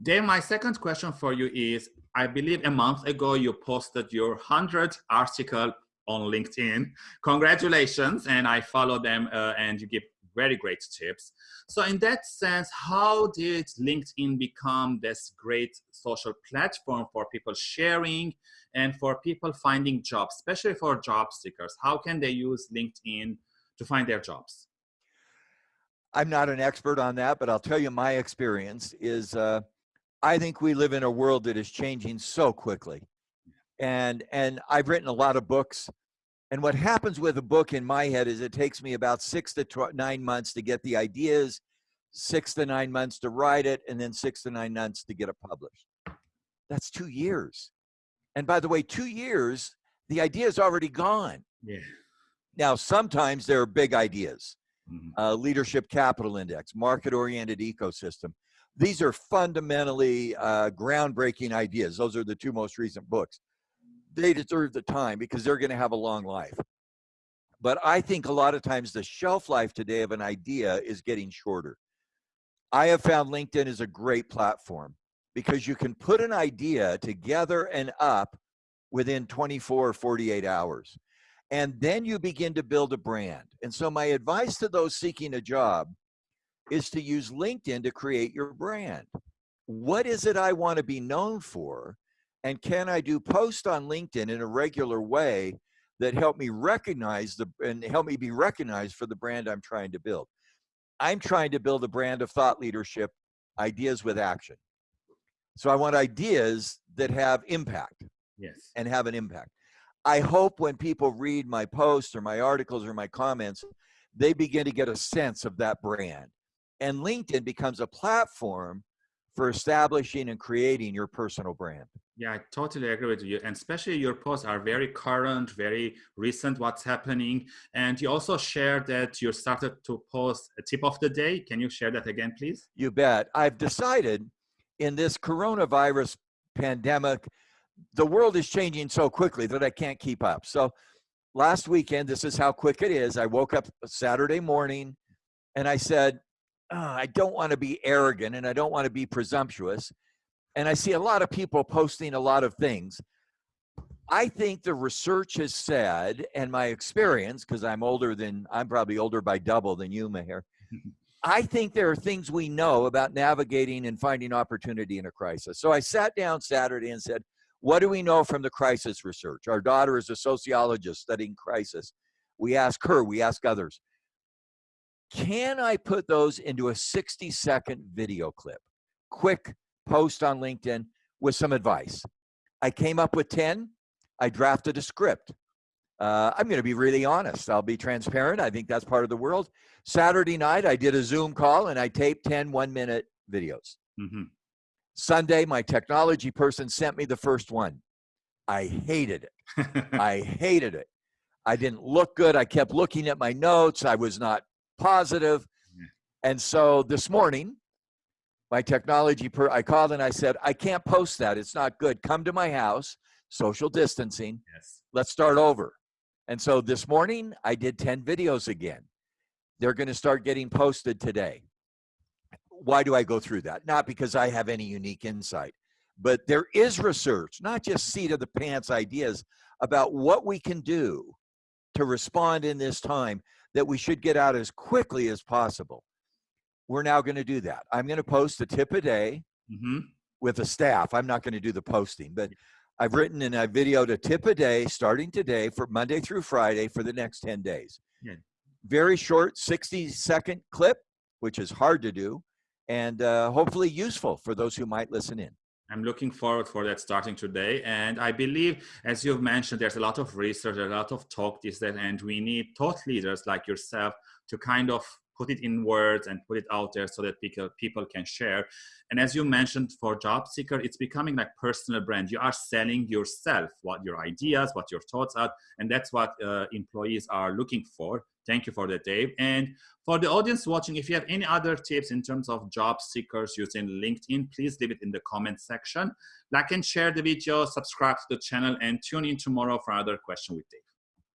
Dave, my second question for you is, I believe a month ago you posted your 100th article on LinkedIn. Congratulations, and I follow them uh, and you give very great tips. So in that sense, how did LinkedIn become this great social platform for people sharing and for people finding jobs, especially for job seekers? How can they use LinkedIn to find their jobs? I'm not an expert on that, but I'll tell you my experience is uh, I think we live in a world that is changing so quickly. And, and I've written a lot of books. And what happens with a book in my head is it takes me about six to nine months to get the ideas, six to nine months to write it, and then six to nine months to get it published. That's two years. And by the way, two years, the idea is already gone. Yeah. Now, sometimes there are big ideas. Mm -hmm. uh, leadership capital index, market oriented ecosystem these are fundamentally uh, groundbreaking ideas. Those are the two most recent books. They deserve the time because they're going to have a long life. But I think a lot of times the shelf life today of an idea is getting shorter. I have found LinkedIn is a great platform because you can put an idea together and up within 24 or 48 hours. And then you begin to build a brand. And so my advice to those seeking a job is to use LinkedIn to create your brand. What is it I want to be known for? And can I do post on LinkedIn in a regular way that help me recognize the and help me be recognized for the brand I'm trying to build? I'm trying to build a brand of thought leadership, ideas with action. So I want ideas that have impact. Yes. And have an impact. I hope when people read my posts or my articles or my comments, they begin to get a sense of that brand and LinkedIn becomes a platform for establishing and creating your personal brand. Yeah, I totally agree with you. And especially your posts are very current, very recent, what's happening. And you also shared that you started to post a tip of the day. Can you share that again, please? You bet. I've decided in this coronavirus pandemic, the world is changing so quickly that I can't keep up. So last weekend, this is how quick it is. I woke up Saturday morning and I said, oh, I don't want to be arrogant and I don't want to be presumptuous. And I see a lot of people posting a lot of things. I think the research has said, and my experience, because I'm older than, I'm probably older by double than you, Meher. I think there are things we know about navigating and finding opportunity in a crisis. So I sat down Saturday and said, what do we know from the crisis research? Our daughter is a sociologist studying crisis. We ask her, we ask others. Can I put those into a 60 second video clip? Quick post on LinkedIn with some advice. I came up with 10. I drafted a script. Uh, I'm going to be really honest. I'll be transparent. I think that's part of the world. Saturday night, I did a Zoom call and I taped 10 one minute videos. Mm -hmm. Sunday, my technology person sent me the first one. I hated it. I hated it. I didn't look good. I kept looking at my notes. I was not positive. And so this morning, my technology, per, I called and I said, I can't post that. It's not good. Come to my house, social distancing. Yes. Let's start over. And so this morning, I did 10 videos again. They're going to start getting posted today. Why do I go through that? Not because I have any unique insight, but there is research, not just seat of the pants ideas about what we can do to respond in this time that we should get out as quickly as possible. We're now going to do that. I'm going to post a tip a day mm -hmm. with a staff. I'm not going to do the posting, but I've written and I've videoed a tip a day starting today for Monday through Friday for the next 10 days. Yeah. Very short 60 second clip, which is hard to do and uh, hopefully useful for those who might listen in. I'm looking forward for that starting today. And I believe, as you've mentioned, there's a lot of research, a lot of talk these days, and we need thought leaders like yourself to kind of put it in words and put it out there so that people, people can share. And as you mentioned, for job seeker, it's becoming like personal brand. You are selling yourself, what your ideas, what your thoughts are, and that's what uh, employees are looking for. Thank you for that, Dave. And for the audience watching, if you have any other tips in terms of job seekers using LinkedIn, please leave it in the comment section. Like and share the video, subscribe to the channel, and tune in tomorrow for another question with Dave.